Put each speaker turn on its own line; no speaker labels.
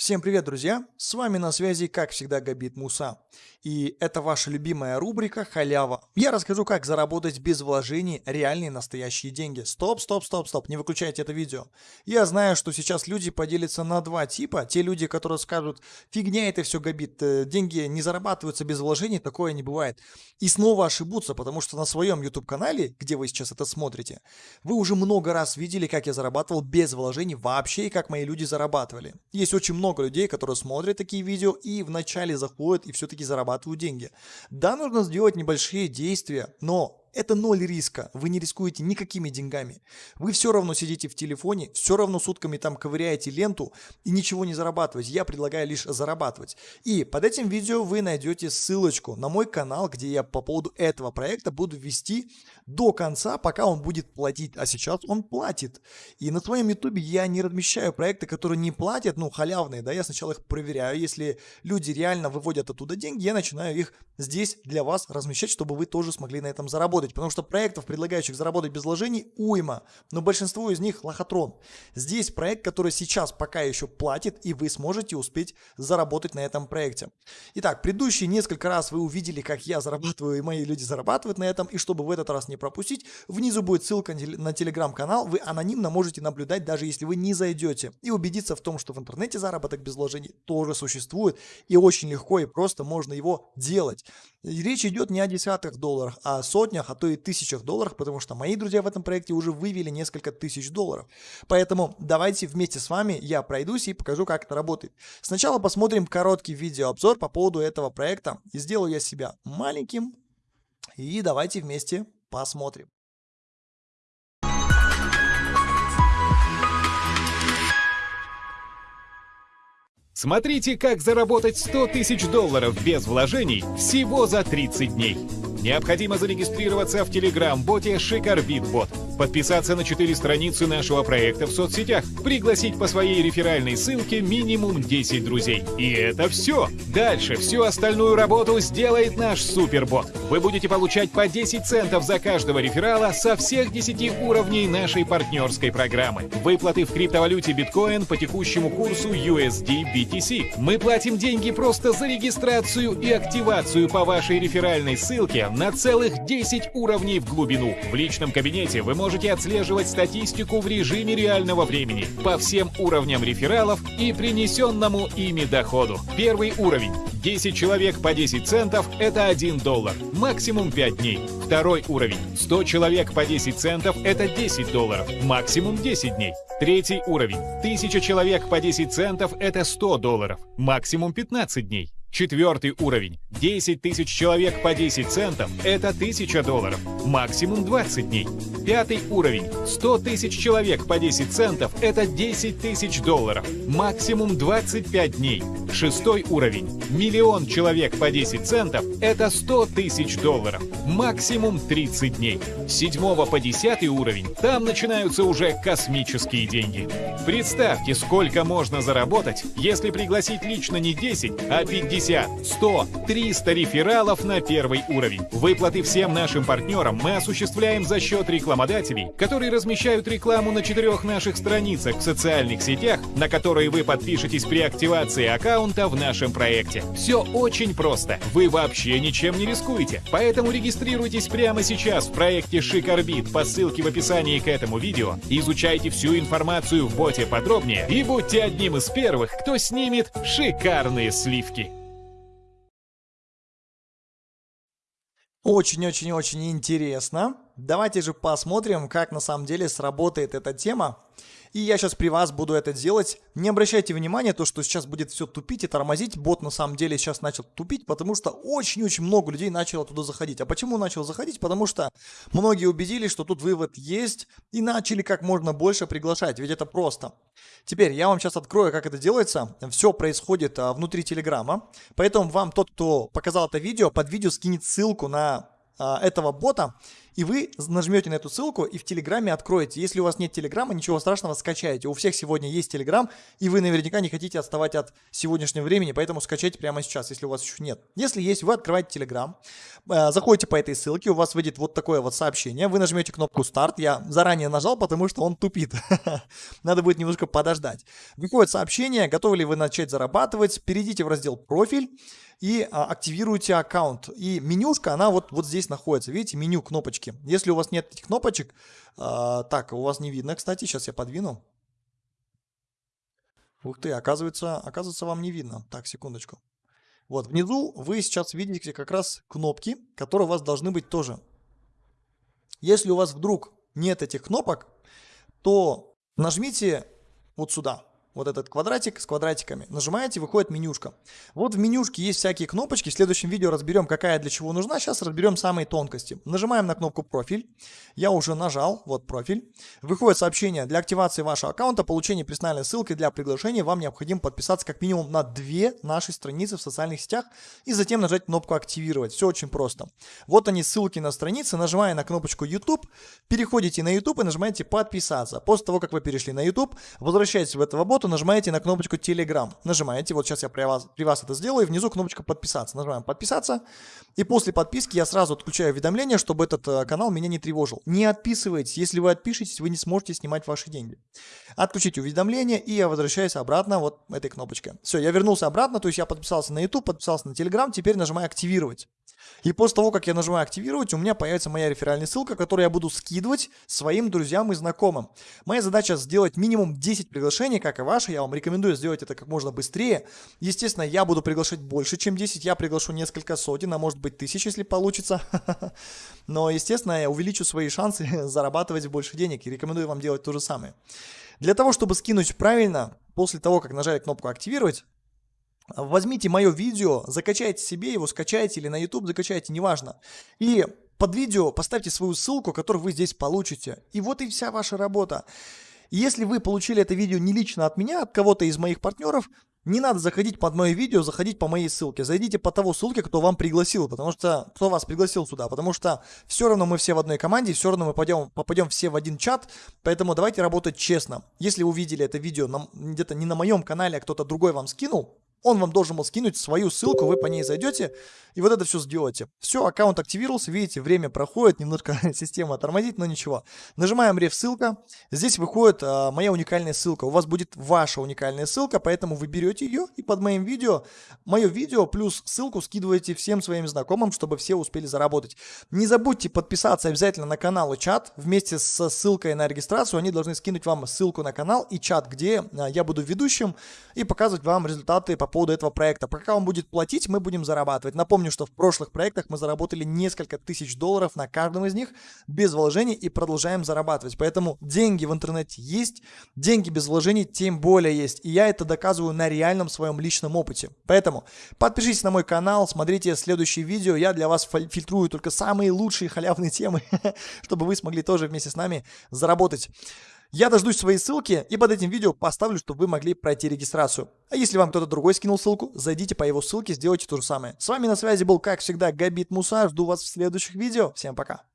Всем привет, друзья! С вами на связи, как всегда, Габит Муса. И это ваша любимая рубрика «Халява». Я расскажу, как заработать без вложений реальные настоящие деньги. Стоп, стоп, стоп, стоп, не выключайте это видео. Я знаю, что сейчас люди поделятся на два типа. Те люди, которые скажут, фигня это все, Габит, э, деньги не зарабатываются без вложений, такое не бывает. И снова ошибутся, потому что на своем YouTube-канале, где вы сейчас это смотрите, вы уже много раз видели, как я зарабатывал без вложений вообще и как мои люди зарабатывали. Есть очень много много людей, которые смотрят такие видео и вначале заходят и все-таки зарабатывают деньги. Да, нужно сделать небольшие действия, но это ноль риска, вы не рискуете никакими деньгами. Вы все равно сидите в телефоне, все равно сутками там ковыряете ленту и ничего не зарабатываете. Я предлагаю лишь зарабатывать. И под этим видео вы найдете ссылочку на мой канал, где я по поводу этого проекта буду вести до конца, пока он будет платить. А сейчас он платит. И на своем ютубе я не размещаю проекты, которые не платят, ну халявные, да, я сначала их проверяю. Если люди реально выводят оттуда деньги, я начинаю их здесь для вас размещать, чтобы вы тоже смогли на этом заработать заработать, потому что проектов, предлагающих заработать без вложений, уйма, но большинство из них лохотрон. Здесь проект, который сейчас пока еще платит, и вы сможете успеть заработать на этом проекте. Итак, предыдущие несколько раз вы увидели, как я зарабатываю, и мои люди зарабатывают на этом, и чтобы в этот раз не пропустить, внизу будет ссылка на телеграм-канал, вы анонимно можете наблюдать, даже если вы не зайдете, и убедиться в том, что в интернете заработок без вложений тоже существует, и очень легко и просто можно его делать. Речь идет не о десятках долларах, а о сотнях, а то и тысячах долларов, потому что мои друзья в этом проекте уже вывели несколько тысяч долларов. Поэтому давайте вместе с вами я пройдусь и покажу, как это работает. Сначала посмотрим короткий видеообзор по поводу этого проекта. И сделаю я себя маленьким. И давайте вместе посмотрим.
Смотрите, как заработать 100 тысяч долларов без вложений всего за 30 дней. Необходимо зарегистрироваться в телеграм-боте Шикарбитбот, подписаться на 4 страницы нашего проекта в соцсетях, пригласить по своей реферальной ссылке минимум 10 друзей. И это все. Дальше всю остальную работу сделает наш супербот. Вы будете получать по 10 центов за каждого реферала со всех 10 уровней нашей партнерской программы. Выплаты в криптовалюте биткоин по текущему курсу USD BTC. Мы платим деньги просто за регистрацию и активацию по вашей реферальной ссылке на целых 10 уровней в глубину. В личном кабинете вы можете отслеживать статистику в режиме реального времени по всем уровням рефералов и принесенному ими доходу. Первый уровень. 10 человек по 10 центов – это 1 доллар, максимум 5 дней. Второй уровень. 100 человек по 10 центов – это 10 долларов, максимум 10 дней. Третий уровень. 1000 человек по 10 центов – это 100 долларов, максимум 15 дней. Четвертый уровень. 10 тысяч человек по 10 центов – это 1000 долларов, максимум 20 дней. Пятый уровень. 100 тысяч человек по 10 центов – это 10 тысяч долларов, максимум 25 дней. Шестой уровень. Миллион человек по 10 центов – это 100 тысяч долларов, максимум 30 дней. С 7 по 10 уровень – там начинаются уже космические деньги. Представьте, сколько можно заработать, если пригласить лично не 10, а 50 50, 100, 300 рефералов на первый уровень. Выплаты всем нашим партнерам мы осуществляем за счет рекламодателей, которые размещают рекламу на четырех наших страницах в социальных сетях, на которые вы подпишетесь при активации аккаунта в нашем проекте. Все очень просто. Вы вообще ничем не рискуете. Поэтому регистрируйтесь прямо сейчас в проекте Шикарбит по ссылке в описании к этому видео, изучайте всю информацию в боте подробнее и будьте одним из первых, кто снимет шикарные сливки.
Очень-очень-очень интересно. Давайте же посмотрим, как на самом деле сработает эта тема. И я сейчас при вас буду это делать. Не обращайте внимания, то, что сейчас будет все тупить и тормозить. Бот на самом деле сейчас начал тупить, потому что очень-очень много людей начало туда заходить. А почему начал заходить? Потому что многие убедились, что тут вывод есть и начали как можно больше приглашать. Ведь это просто. Теперь я вам сейчас открою, как это делается. Все происходит а, внутри Телеграма. Поэтому вам тот, кто показал это видео, под видео скинет ссылку на а, этого бота. И вы нажмете на эту ссылку и в Телеграме откроете. Если у вас нет Телеграма, ничего страшного, скачайте. У всех сегодня есть Телеграм, и вы наверняка не хотите отставать от сегодняшнего времени, поэтому скачайте прямо сейчас, если у вас еще нет. Если есть, вы открываете Телеграм, э, заходите по этой ссылке, у вас выйдет вот такое вот сообщение, вы нажмете кнопку «Старт», я заранее нажал, потому что он тупит. Надо будет немножко подождать. Выходит сообщение, готовы ли вы начать зарабатывать, перейдите в раздел «Профиль», и а, активируете аккаунт. И менюшка, она вот, вот здесь находится. Видите, меню, кнопочки. Если у вас нет этих кнопочек, а, так, у вас не видно, кстати, сейчас я подвину. Ух ты, оказывается, оказывается, вам не видно. Так, секундочку. Вот, внизу вы сейчас видите как раз кнопки, которые у вас должны быть тоже. Если у вас вдруг нет этих кнопок, то нажмите вот сюда вот этот квадратик с квадратиками, нажимаете, выходит менюшка. Вот в менюшке есть всякие кнопочки, в следующем видео разберем, какая для чего нужна, сейчас разберем самые тонкости. Нажимаем на кнопку профиль, я уже нажал, вот профиль. Выходит сообщение, для активации вашего аккаунта, получения персональной ссылки для приглашения, вам необходимо подписаться как минимум на две наши страницы в социальных сетях и затем нажать кнопку активировать. Все очень просто. Вот они ссылки на страницы, нажимая на кнопочку YouTube, переходите на YouTube и нажимаете подписаться. После того, как вы перешли на YouTube, возвращаетесь в этого бота, нажимаете на кнопочку Telegram. Нажимаете, вот сейчас я при вас, при вас это сделаю, и внизу кнопочка подписаться. Нажимаем подписаться, и после подписки я сразу отключаю уведомления, чтобы этот э, канал меня не тревожил. Не отписывайтесь, если вы отпишетесь, вы не сможете снимать ваши деньги. Отключите уведомления, и я возвращаюсь обратно вот этой кнопочкой. Все, я вернулся обратно, то есть я подписался на YouTube, подписался на Telegram, теперь нажимаю активировать. И после того, как я нажимаю активировать, у меня появится моя реферальная ссылка, которую я буду скидывать своим друзьям и знакомым. Моя задача сделать минимум 10 приглашений, как и ваша. Я вам рекомендую сделать это как можно быстрее. Естественно, я буду приглашать больше, чем 10. Я приглашу несколько сотен, а может быть тысяч, если получится. Но, естественно, я увеличу свои шансы зарабатывать больше денег и рекомендую вам делать то же самое. Для того, чтобы скинуть правильно, после того, как нажали кнопку «Активировать», Возьмите мое видео, закачайте себе его, скачайте или на YouTube закачайте, неважно. И под видео поставьте свою ссылку, которую вы здесь получите. И вот и вся ваша работа. Если вы получили это видео не лично от меня, от кого-то из моих партнеров, не надо заходить под мое видео, заходить по моей ссылке. Зайдите по того ссылке, кто вам пригласил, потому что кто вас пригласил сюда, потому что все равно мы все в одной команде, все равно мы попадем, попадем все в один чат, поэтому давайте работать честно. Если увидели это видео где-то не на моем канале, а кто-то другой вам скинул, он вам должен был скинуть свою ссылку, вы по ней зайдете и вот это все сделаете. Все, аккаунт активировался, видите, время проходит, немножко система тормозит, но ничего. Нажимаем реф ссылка, здесь выходит а, моя уникальная ссылка. У вас будет ваша уникальная ссылка, поэтому вы берете ее и под моим видео, мое видео плюс ссылку скидываете всем своим знакомым, чтобы все успели заработать. Не забудьте подписаться обязательно на канал и чат вместе с ссылкой на регистрацию. Они должны скинуть вам ссылку на канал и чат, где а, я буду ведущим и показывать вам результаты по поводу этого проекта. Пока он будет платить, мы будем зарабатывать. Напомню, что в прошлых проектах мы заработали несколько тысяч долларов на каждом из них без вложений и продолжаем зарабатывать. Поэтому деньги в интернете есть, деньги без вложений тем более есть. И я это доказываю на реальном своем личном опыте. Поэтому подпишитесь на мой канал, смотрите следующие видео. Я для вас фильтрую только самые лучшие халявные темы, чтобы вы смогли тоже вместе с нами заработать. Я дождусь своей ссылки и под этим видео поставлю, чтобы вы могли пройти регистрацию. А если вам кто-то другой скинул ссылку, зайдите по его ссылке, сделайте то же самое. С вами на связи был, как всегда, Габит Муса. Жду вас в следующих видео. Всем пока.